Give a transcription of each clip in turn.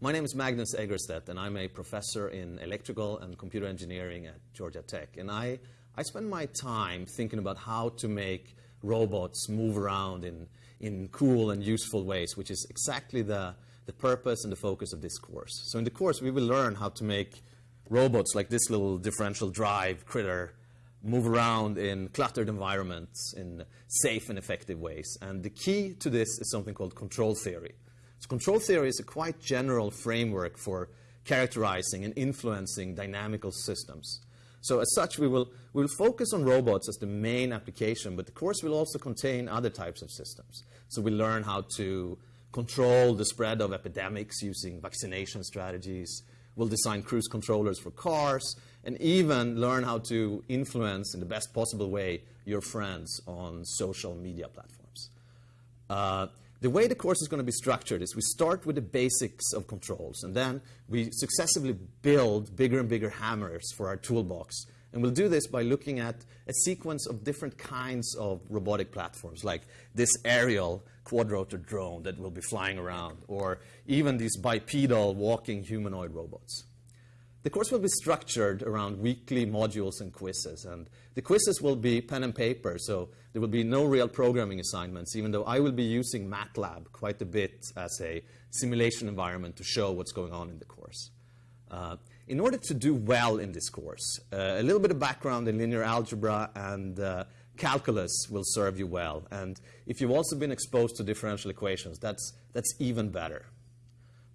My name is Magnus Egerstedt, and I'm a professor in electrical and computer engineering at Georgia Tech. And I, I spend my time thinking about how to make robots move around in, in cool and useful ways, which is exactly the, the purpose and the focus of this course. So in the course, we will learn how to make robots like this little differential drive critter move around in cluttered environments in safe and effective ways. And the key to this is something called control theory. So control theory is a quite general framework for characterizing and influencing dynamical systems. So as such, we will, we will focus on robots as the main application, but the course will also contain other types of systems. So we learn how to control the spread of epidemics using vaccination strategies. We'll design cruise controllers for cars and even learn how to influence in the best possible way your friends on social media platforms. Uh, the way the course is going to be structured is we start with the basics of controls, and then we successively build bigger and bigger hammers for our toolbox. And we'll do this by looking at a sequence of different kinds of robotic platforms, like this aerial quadrotor drone that will be flying around, or even these bipedal walking humanoid robots. The course will be structured around weekly modules and quizzes. And the quizzes will be pen and paper, so there will be no real programming assignments, even though I will be using MATLAB quite a bit as a simulation environment to show what's going on in the course. Uh, in order to do well in this course, uh, a little bit of background in linear algebra and uh, calculus will serve you well. And if you've also been exposed to differential equations, that's, that's even better.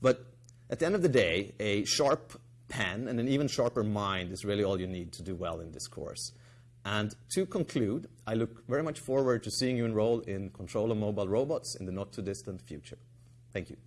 But at the end of the day, a sharp pen and an even sharper mind is really all you need to do well in this course. And to conclude, I look very much forward to seeing you enroll in Control of Mobile Robots in the not too distant future. Thank you.